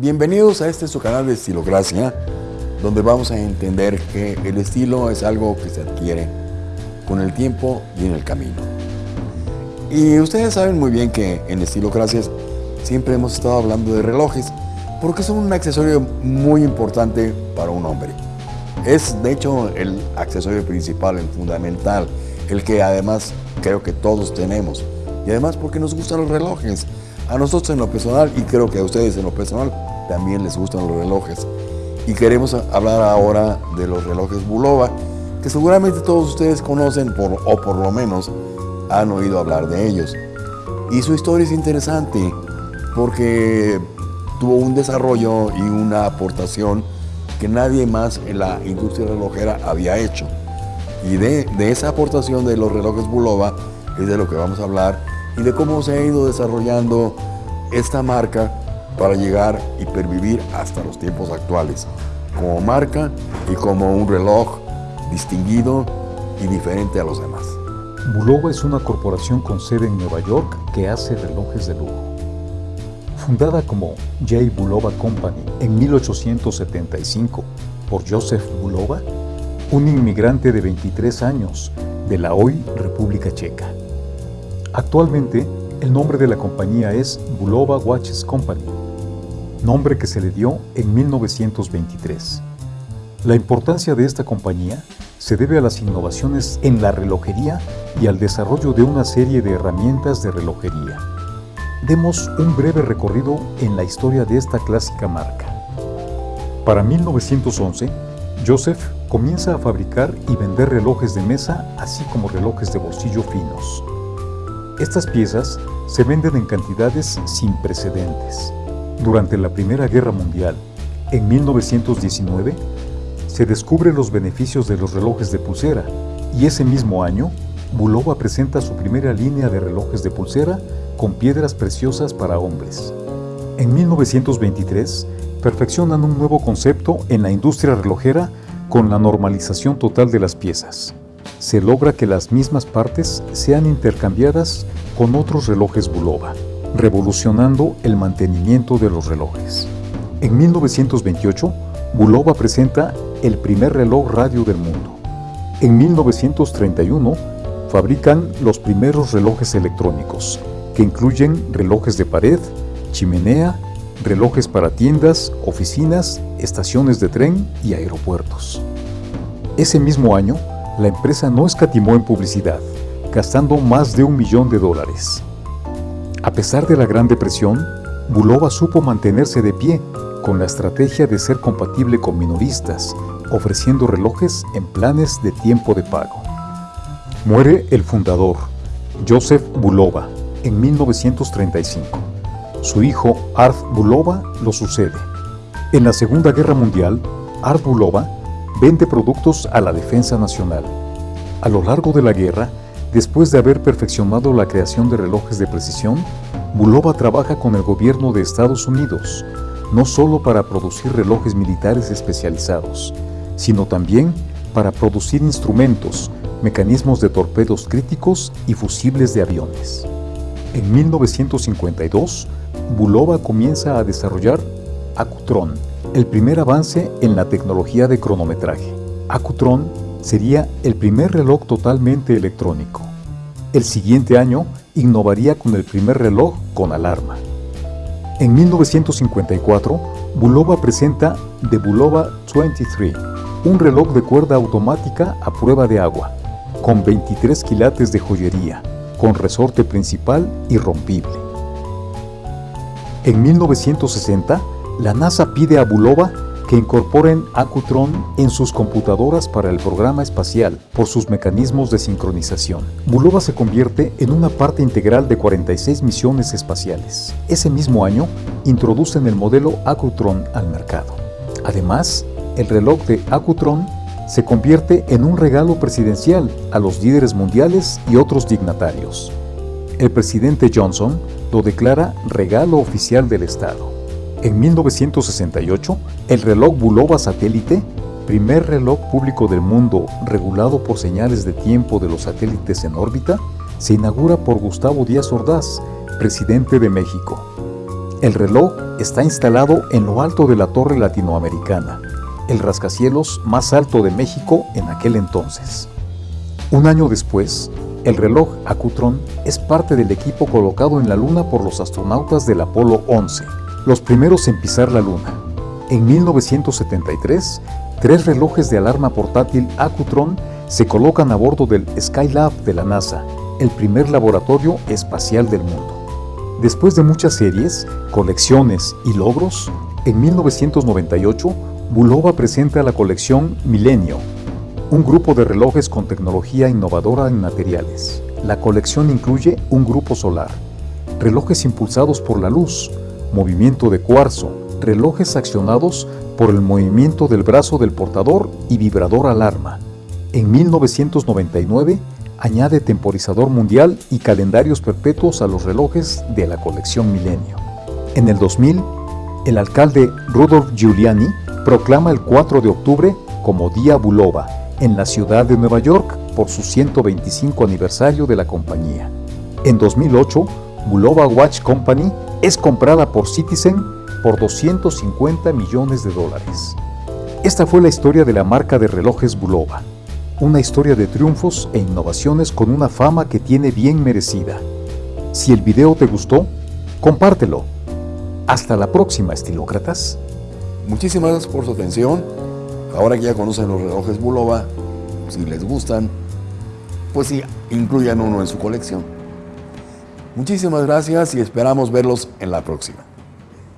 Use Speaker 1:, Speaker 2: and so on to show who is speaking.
Speaker 1: Bienvenidos a este su canal de Estilocracia, donde vamos a entender que el estilo es algo que se adquiere con el tiempo y en el camino. Y ustedes saben muy bien que en Estilocracias siempre hemos estado hablando de relojes, porque son un accesorio muy importante para un hombre. Es de hecho el accesorio principal, el fundamental, el que además creo que todos tenemos. Y además porque nos gustan los relojes. A nosotros en lo personal y creo que a ustedes en lo personal también les gustan los relojes. Y queremos hablar ahora de los relojes Bulova, que seguramente todos ustedes conocen por, o por lo menos han oído hablar de ellos. Y su historia es interesante porque tuvo un desarrollo y una aportación que nadie más en la industria relojera había hecho. Y de, de, esa aportación de los relojes Bulova es de lo que vamos a hablar y de cómo se ha ido desarrollando esta marca para llegar y pervivir hasta los tiempos actuales, como marca y como un reloj distinguido y diferente a los demás.
Speaker 2: Bulova es una corporación con sede en Nueva York que hace relojes de lujo. Fundada como J. Bulova Company en 1875 por Joseph Bulova, un inmigrante de 23 años de la hoy República Checa. Actualmente, el nombre de la compañía es Bulova Watches Company nombre que se le dio en 1923. La importancia de esta compañía se debe a las innovaciones en la relojería y al desarrollo de una serie de herramientas de relojería. Demos un breve recorrido en la historia de esta clásica marca. Para 1911, Joseph comienza a fabricar y vender relojes de mesa, así como relojes de bolsillo finos. Estas piezas se venden en cantidades sin precedentes. Durante la Primera Guerra Mundial, en 1919, se descubren los beneficios de los relojes de pulsera y ese mismo año, Bulova presenta su primera línea de relojes de pulsera con piedras preciosas para hombres. En 1923, perfeccionan un nuevo concepto en la industria relojera con la normalización total de las piezas. Se logra que las mismas partes sean intercambiadas con otros relojes Bulova revolucionando el mantenimiento de los relojes. En 1928, Bulova presenta el primer reloj radio del mundo. En 1931, fabrican los primeros relojes electrónicos, que incluyen relojes de pared, chimenea, relojes para tiendas, oficinas, estaciones de tren y aeropuertos. Ese mismo año, la empresa no escatimó en publicidad, gastando más de un millón de dólares. A pesar de la Gran Depresión, Bulova supo mantenerse de pie con la estrategia de ser compatible con minoristas, ofreciendo relojes en planes de tiempo de pago. Muere el fundador, Joseph Bulova, en 1935. Su hijo, Art Bulova, lo sucede. En la Segunda Guerra Mundial, Art Bulova vende productos a la defensa nacional. A lo largo de la guerra, Después de haber perfeccionado la creación de relojes de precisión, Bulova trabaja con el gobierno de Estados Unidos, no solo para producir relojes militares especializados, sino también para producir instrumentos, mecanismos de torpedos críticos y fusibles de aviones. En 1952, Bulova comienza a desarrollar Acutron, el primer avance en la tecnología de cronometraje. Acutron sería el primer reloj totalmente electrónico. El siguiente año innovaría con el primer reloj con alarma. En 1954, Bulova presenta The Bulova 23, un reloj de cuerda automática a prueba de agua, con 23 quilates de joyería, con resorte principal y rompible. En 1960, la NASA pide a Bulova que incorporen Acutron en sus computadoras para el programa espacial por sus mecanismos de sincronización. Bulova se convierte en una parte integral de 46 misiones espaciales. Ese mismo año, introducen el modelo Acutron al mercado. Además, el reloj de Acutron se convierte en un regalo presidencial a los líderes mundiales y otros dignatarios. El presidente Johnson lo declara regalo oficial del Estado. En 1968, el reloj Bulova satélite, primer reloj público del mundo regulado por señales de tiempo de los satélites en órbita, se inaugura por Gustavo Díaz Ordaz, presidente de México. El reloj está instalado en lo alto de la Torre Latinoamericana, el rascacielos más alto de México en aquel entonces. Un año después, el reloj Acutron es parte del equipo colocado en la Luna por los astronautas del Apolo 11, los primeros en pisar la Luna. En 1973, tres relojes de alarma portátil Acutron se colocan a bordo del Skylab de la NASA, el primer laboratorio espacial del mundo. Después de muchas series, colecciones y logros, en 1998, Bulova presenta la colección Milenio, un grupo de relojes con tecnología innovadora en materiales. La colección incluye un grupo solar, relojes impulsados por la luz, movimiento de cuarzo, relojes accionados por el movimiento del brazo del portador y vibrador alarma. En 1999 añade temporizador mundial y calendarios perpetuos a los relojes de la colección Milenio. En el 2000, el alcalde Rudolf Giuliani proclama el 4 de octubre como Día Bulova en la ciudad de Nueva York por su 125 aniversario de la compañía. En 2008, Bulova Watch Company es comprada por Citizen por 250 millones de dólares. Esta fue la historia de la marca de relojes Bulova, una historia de triunfos e innovaciones con una fama que tiene bien merecida. Si el video te gustó, compártelo. Hasta la próxima, estilócratas.
Speaker 1: Muchísimas gracias por su atención. Ahora que ya conocen los relojes Bulova, si les gustan, pues sí, incluyan uno en su colección. Muchísimas gracias y esperamos verlos en la próxima.